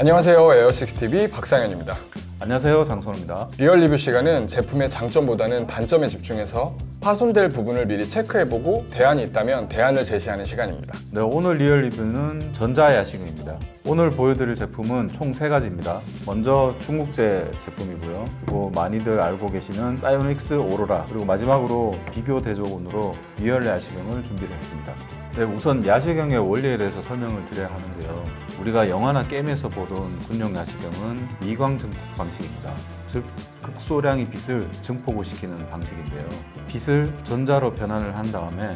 안녕하세요. 에어식스TV 박상현입니다. 안녕하세요. 장선우입니다. real review 시간은 제품의 장점보다는 단점에 집중해서 파손될 부분을 미리 체크해보고 대안이 있다면 대안을 제시하는 시간입니다. 네, 오늘 real review는 전자 야시경입니다. 오늘 보여드릴 제품은 총 세가지입니다. 먼저 중국제 제품이고요. 그리고 많이들 알고 계시는 사이오닉스 오로라 그리고 마지막으로 비교 대조군으로 real 야시경을 준비를 했습니다. 네, 우선 야식형의 원리에 대해서 설명을 드려야 하는데요. 우리가 영화나 게임에서 보던 군용 야식형은 미광 증폭 방식입니다. 즉 극소량의 빛을 증폭을 시키는 방식인데요. 빛을 전자로 변환을 한 다음에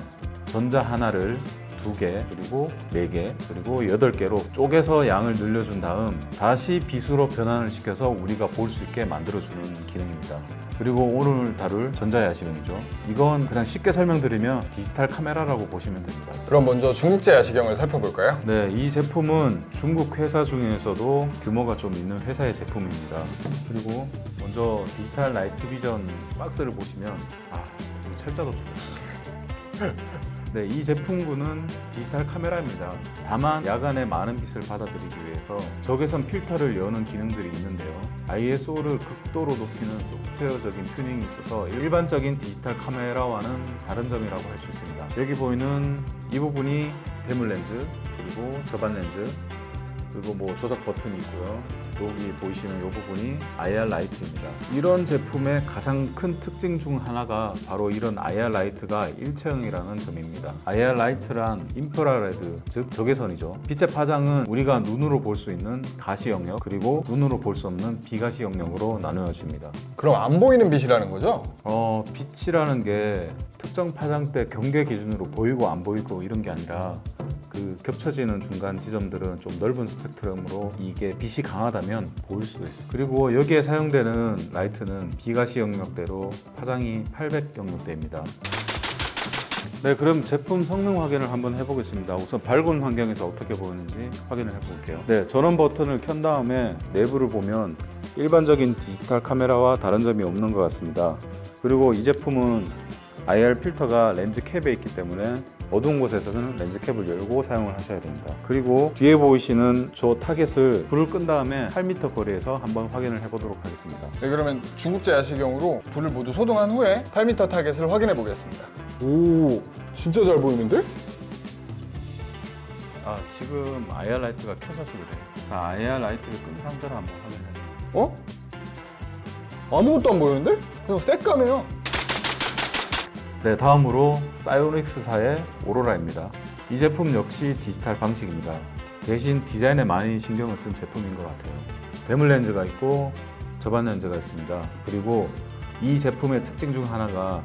전자 하나를 두 개, 그리고 네 개, 그리고 여덟 개로 쪼개서 양을 늘려준 다음 다시 빛으로 변환을 시켜서 우리가 볼 수 있게 만들어주는 기능입니다. 그리고 오늘 다룰 전자야식은이죠. 이건 그냥 쉽게 설명드리면 디지털 카메라라고 보시면 됩니다. 그럼 먼저 중국제 야시경을 살펴볼까요? 네, 이 제품은 중국 회사 중에서도 규모가 좀 있는 회사의 제품입니다. 그리고 먼저 디지털 나이트 비전 박스를 보시면 아, 철자도 들어있어요. 네, 이 제품군은 디지털 카메라입니다. 다만 야간에 많은 빛을 받아들이기 위해서 적외선 필터를 여는 기능들이 있는데요. ISO를 극도로 높이는 소프트웨어적인 튜닝이 있어서 일반적인 디지털 카메라와는 다른 점이라고 할 수 있습니다. 여기 보이는 이 부분이 대물 렌즈, 그리고 접안 렌즈, 그리고 뭐 조작 버튼이 있고요. 여기 보이시는 이 부분이 IR 라이트입니다. 이런 제품의 가장 큰 특징 중 하나가 바로 이런 IR 라이트가 일체형이라는 점입니다. IR 라이트란 infrared, 즉 적외선이죠. 빛의 파장은 우리가 눈으로 볼 수 있는 가시 영역 그리고 눈으로 볼 수 없는 비가시 영역으로 나누어집니다. 그럼 안 보이는 빛이라는 거죠? 어, 빛이라는 게 특정 파장대 경계 기준으로 보이고 안 보이고 이런 게 아니라 그 겹쳐지는 중간 지점들은 좀 넓은 스펙트럼으로 이게 빛이 강하다면 보일 수도 있어요. 그리고 여기에 사용되는 라이트는 비가시 영역대로 파장이 800 영역대입니다. 네, 그럼 제품 성능 확인을 한번 해보겠습니다. 우선 밝은 환경에서 어떻게 보이는지 확인을 해볼게요. 네, 전원 버튼을 켠 다음에 내부를 보면 일반적인 디지털 카메라와 다른 점이 없는 것 같습니다. 그리고 이 제품은 IR 필터가 렌즈 캡에 있기 때문에 어두운 곳에서는 렌즈 캡을 열고 사용을 하셔야 됩니다. 그리고 뒤에 보이시는 저 타겟을 불을 끈 다음에 8m 거리에서 한번 확인을 해보도록 하겠습니다. 네 그러면 중국제 야시경으로 불을 모두 소등한 후에 8m 타겟을 확인해 보겠습니다 오 진짜 잘 보이는데? 아 지금 IR 라이트가 켜져서 그래. 자 IR 라이트를 끈 상태로 한번 확인해. 어? 아무것도 안 보이는데? 그냥 새까매요 네 다음으로 사이오닉스사의 오로라입니다. 이 제품 역시 디지털 방식입니다. 대신 디자인에 많이 신경을 쓴 제품인 것 같아요. 대물 렌즈가 있고 접안 렌즈가 있습니다. 그리고 이 제품의 특징 중 하나가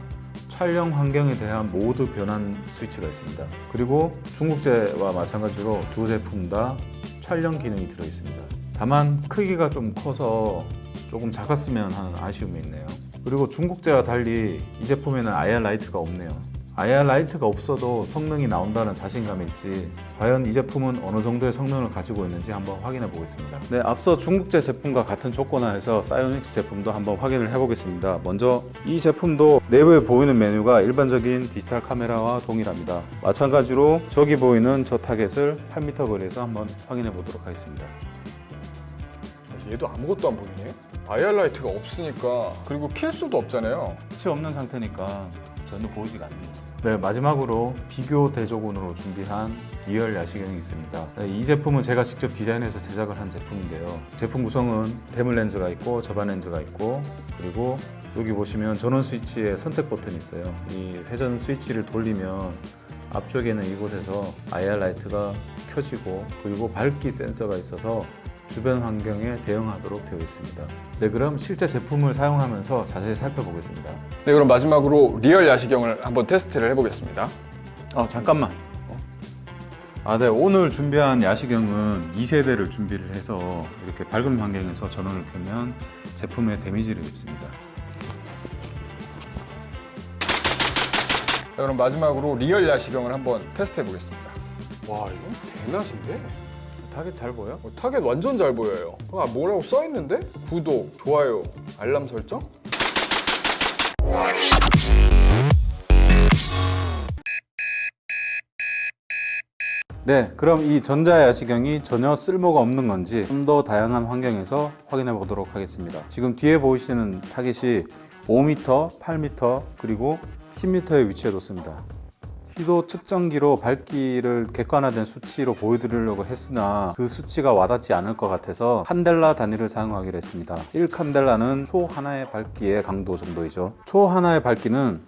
촬영 환경에 대한 모드 변환 스위치가 있습니다. 그리고 중국제와 마찬가지로 두 제품 다 촬영 기능이 들어 있습니다. 다만 크기가 좀 커서 조금 작았으면 하는 아쉬움이 있네요. 그리고 중국제와 달리 이 제품에는 IR 라이트가 없네요. IR 라이트가 없어도 성능이 나온다는 자신감이 있지 과연 이 제품은 어느 정도의 성능을 가지고 있는지 한번 확인해 보겠습니다. 네 앞서 중국제 제품과 같은 조건하에서 사이오닉스 제품도 한번 확인을 해 보겠습니다. 먼저 이 제품도 내부에 보이는 메뉴가 일반적인 디지털 카메라와 동일합니다. 마찬가지로 저기 보이는 저 타겟을 8m 거리에서 한번 확인해 보도록 하겠습니다. 얘도 아무것도 안 보이네 IR 라이트가 없으니까 그리고 킬 수도 없잖아요. 빛이 없는 상태니까 전혀 보이지가 않네요. 네 마지막으로 비교 대조군으로 준비한 리얼 야시경이 있습니다. 네, 이 제품은 제가 직접 디자인해서 제작을 한 제품인데요. 제품 구성은 대물 렌즈가 있고 접안 렌즈가 있고 그리고 여기 보시면 전원 스위치에 선택 버튼이 있어요. 이 회전 스위치를 돌리면 앞쪽에는 이곳에서 IR 라이트가 켜지고 그리고 밝기 센서가 있어서 주변 환경에 대응하도록 되어 있습니다 네 그럼 실제 제품을 사용하면서 자세히 살펴보겠습니다 네 그럼 마지막으로 리얼 야시경을 한번 테스트를 해보겠습니다 아 잠깐만 아, 네. 오늘 준비한 야시경은 2세대를 준비를 해서 이렇게 밝은 환경에서 전원을 켜면 제품에 데미지를 입습니다. 자, 그럼 마지막으로 리얼 야시경을 한번 테스트 해보겠습니다 와 이건 대낮인데? 타겟 잘 보여? 어, 타겟 완전 잘 보여요 아, 뭐라고 써있는데? 구독, 좋아요, 알람 설정? 네, 그럼 이 전자 야시경이 전혀 쓸모가 없는 건지 좀 더 다양한 환경에서 확인해 보도록 하겠습니다. 지금 뒤에 보이시는 타겟이 5m, 8m, 그리고 10m에 위치해 뒀습니다. 휘도 측정기로 밝기를 객관화된 수치로 보여드리려고 했으나 그 수치가 와닿지 않을 것 같아서 칸델라 단위를 사용하기로 했습니다. 1칸델라는 초 하나의 밝기의 강도 정도이죠. 초 하나의 밝기는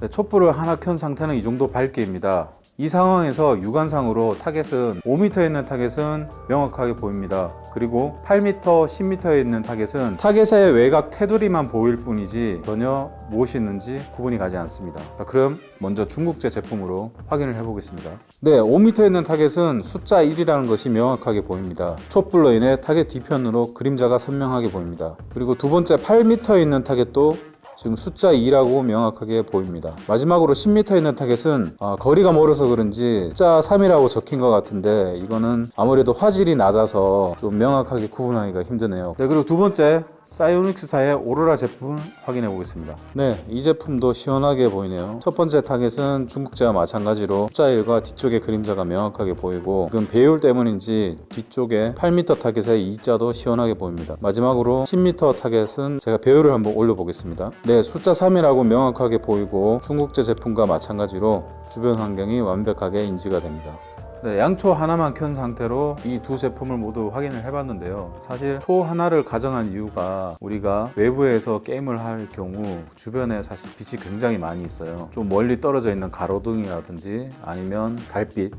네, 촛불을 하나 켠 상태는 이 정도 밝기입니다. 이 상황에서 육안상으로 타겟은 5m에 있는 타겟은 명확하게 보입니다. 그리고 8m, 10m에 있는 타겟은 타겟의 외곽 테두리만 보일 뿐이지 전혀 무엇이 있는지 구분이 가지 않습니다. 자, 그럼 먼저 중국제 제품으로 확인을 해보겠습니다. 네, 5m에 있는 타겟은 숫자 1이라는 것이 명확하게 보입니다. 촛불로 인해 타겟 뒤편으로 그림자가 선명하게 보입니다. 그리고 두 번째 8m에 있는 타겟도 지금 숫자 2라고 명확하게 보입니다. 마지막으로 10m 있는 타겟은 아, 거리가 멀어서 그런지 숫자 3이라고 적힌 것 같은데 이거는 아무래도 화질이 낮아서 좀 명확하게 구분하기가 힘드네요. 네, 그리고 두 번째 사이오닉스사의 오로라 제품 확인해 보겠습니다. 네, 이 제품도 시원하게 보이네요. 첫 번째 타겟은 중국제와 마찬가지로 숫자 1과 뒤쪽에 그림자가 명확하게 보이고 지금 배율 때문인지 뒤쪽에 8m 타겟의 2자도 시원하게 보입니다. 마지막으로 10m 타겟은 제가 배율을 한번 올려 보겠습니다. 네, 숫자 3이라고 명확하게 보이고 중국제 제품과 마찬가지로 주변 환경이 완벽하게 인지가 됩니다. 네, 양초 하나만 켠 상태로 이 두 제품을 모두 확인을 해봤는데요. 사실 초 하나를 가정한 이유가 우리가 외부에서 게임을 할 경우 주변에 사실 빛이 굉장히 많이 있어요. 좀 멀리 떨어져 있는 가로등이라든지 아니면 달빛,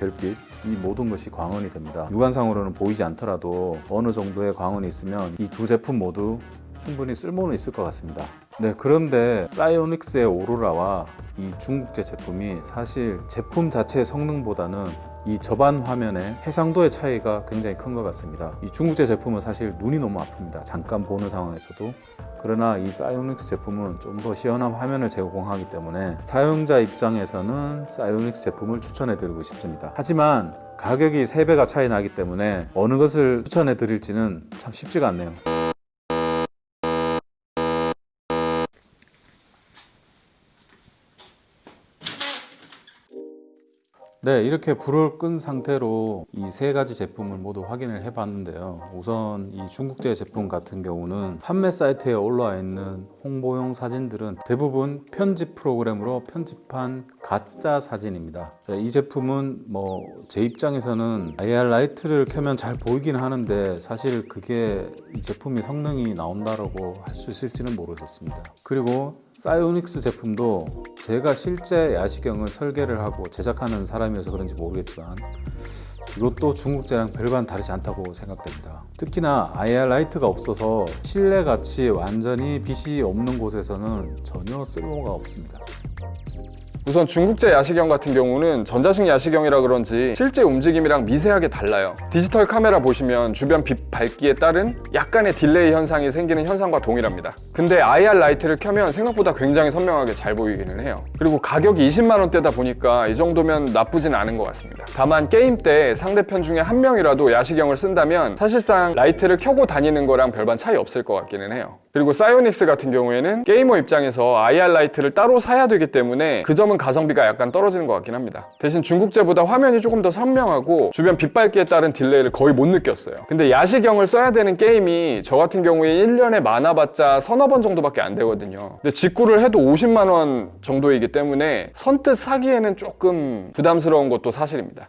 별빛 이 모든 것이 광원이 됩니다. 육안상으로는 보이지 않더라도 어느 정도의 광원이 있으면 이 두 제품 모두 충분히 쓸모는 있을 것 같습니다. 네, 그런데 사이오닉스의 오로라와 이 중국제 제품이 사실 제품 자체의 성능보다는 이 저반 화면의 해상도의 차이가 굉장히 큰 것 같습니다. 이 중국제 제품은 사실 눈이 너무 아픕니다. 잠깐 보는 상황에서도. 그러나 이 사이오닉스 제품은 좀 더 시원한 화면을 제공하기 때문에 사용자 입장에서는 사이오닉스 제품을 추천해 드리고 싶습니다. 하지만 가격이 3배가 차이 나기 때문에 어느 것을 추천해 드릴지는 참 쉽지가 않네요. 네, 이렇게 불을 끈 상태로 이 세 가지 제품을 모두 확인을 해 봤는데요. 우선 이 중국제 제품 같은 경우는 판매 사이트에 올라와 있는 홍보용 사진들은 대부분 편집 프로그램으로 편집한 가짜 사진입니다. 자, 이 제품은 뭐 제 입장에서는 IR 라이트를 켜면 잘 보이긴 하는데 사실 그게 이 제품이 성능이 나온다라고 할 수 있을지는 모르겠습니다. 그리고 사이오닉스 제품도 제가 실제 야시경을 설계를 하고 제작하는 사람이어서 그런지 모르겠지만 이것도 중국제랑 별반 다르지 않다고 생각됩니다. 특히나 IR 라이트가 없어서 실내같이 완전히 빛이 없는 곳에서는 전혀 쓸모가 없습니다. 우선 중국제 야시경 같은 경우는 전자식 야시경이라 그런지 실제 움직임이랑 미세하게 달라요. 디지털 카메라 보시면 주변 빛 밝기에 따른 약간의 딜레이 현상이 생기는 현상과 동일합니다. 근데 IR 라이트를 켜면 생각보다 굉장히 선명하게 잘 보이기는 해요. 그리고 가격이 20만 원대다 보니까 이 정도면 나쁘진 않은 것 같습니다. 다만 게임 때 상대편 중에 한 명이라도 야시경을 쓴다면 사실상 라이트를 켜고 다니는 거랑 별반 차이 없을 것 같기는 해요. 그리고 SiOnyx 같은 경우에는 게이머 입장에서 IR 라이트를 따로 사야 되기 때문에 그 점은 가성비가 약간 떨어지는 것 같긴 합니다. 대신 중국제보다 화면이 조금 더 선명하고 주변 빛밝기에 따른 딜레이를 거의 못 느꼈어요. 근데 야시경을 써야 되는 게임이 저 같은 경우에 1년에 많아봤자 서너 번 정도밖에 안 되거든요. 근데 직구를 해도 50만 원 정도이기 때문에 선뜻 사기에는 조금 부담스러운 것도 사실입니다.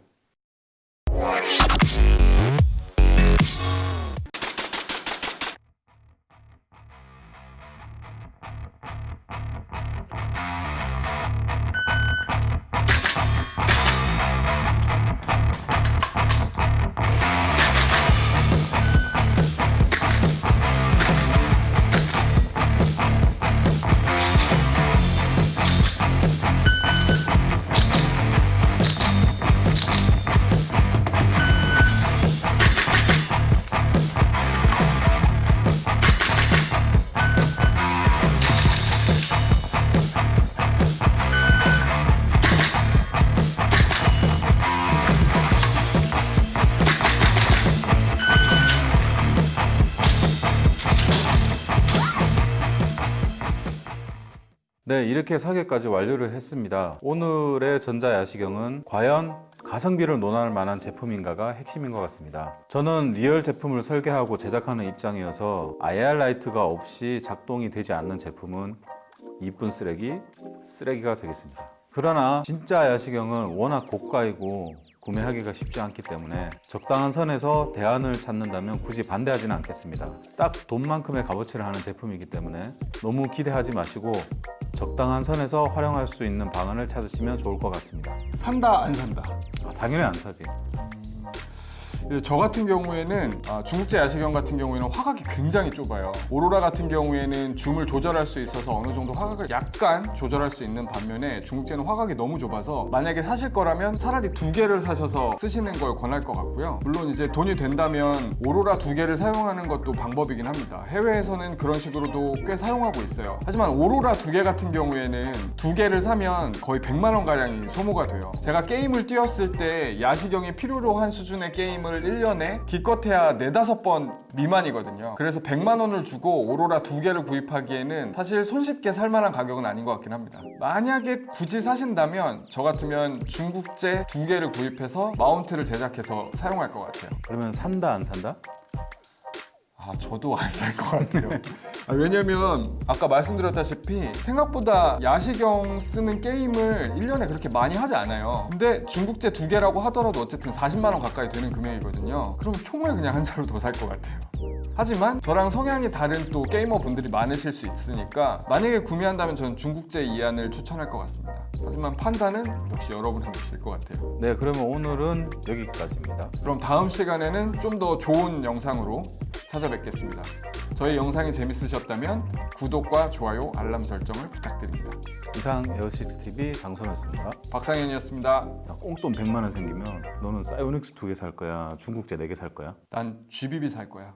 네, 이렇게 사계까지 완료를 했습니다. 오늘의 전자야시경은 과연 가성비를 논할 만한 제품인가가 핵심인 것 같습니다. 저는 리얼 제품을 설계하고 제작하는 입장이어서 IR 라이트가 없이 작동이 되지 않는 제품은 이쁜 쓰레기, 쓰레기가 되겠습니다. 그러나 진짜 야시경은 워낙 고가이고 구매하기가 쉽지 않기 때문에 적당한 선에서 대안을 찾는다면 굳이 반대하지는 않겠습니다. 딱 돈만큼의 값어치를 하는 제품이기 때문에 너무 기대하지 마시고 적당한 선에서 활용할 수 있는 방안을 찾으시면 좋을 것 같습니다. 산다 안 산다. 아, 당연히 안 사지. 저 같은 경우에는 아, 중국제 야시경 같은 경우에는 화각이 굉장히 좁아요. 오로라 같은 경우에는 줌을 조절할 수 있어서 어느 정도 화각을 약간 조절할 수 있는 반면에 중국제는 화각이 너무 좁아서 만약에 사실 거라면 차라리 두 개를 사셔서 쓰시는 걸 권할 것 같고요. 물론 이제 돈이 된다면 오로라 두 개를 사용하는 것도 방법이긴 합니다. 해외에서는 그런 식으로도 꽤 사용하고 있어요. 하지만 오로라 두 개 같은 경우에는 두 개를 사면 거의 100만 원 가량이 소모가 돼요. 제가 게임을 뛰었을 때 야시경이 필요로 한 수준의 게임 을 1년에 기껏해야 4, 5번 미만이거든요. 그래서 100만 원을 주고 오로라 두 개를 구입하기에는 사실 손쉽게 살 만한 가격은 아닌 것 같긴 합니다. 만약에 굳이 사신다면 저 같으면 중국제 두 개를 구입해서 마운트를 제작해서 사용할 것 같아요. 그러면 산다 안 산다? 아, 저도 안 살 것 같아요. 아, 왜냐면 아까 말씀드렸다시피 생각보다 야시경 쓰는 게임을 1년에 그렇게 많이 하지 않아요. 근데 중국제 두 개라고 하더라도 어쨌든 40만 원 가까이 되는 금액이거든요. 그럼 총을 그냥 한 자루 더살 것 같아요. 하지만 저랑 성향이 다른 또 게이머 분들이 많으실 수 있으니까 만약에 구매한다면 저는 중국제 이안을 추천할 것 같습니다. 하지만 판단은 역시 여러분이 내실 것 같아요. 네, 그러면 오늘은 여기까지입니다. 그럼 다음 시간에는 좀 더 좋은 영상으로 찾아뵙겠습니다. 저희 영상이 재밌으셨다면 구독과 좋아요, 알람 설정을 부탁드립니다. 이상 에어식스TV 장소였습니다. 박상현이었습니다. 야, 꽁돈 100만 원 생기면 너는 사이오닉스 두 개 살 거야? 중국제 네 개 살 거야? 난 GBB 살 거야.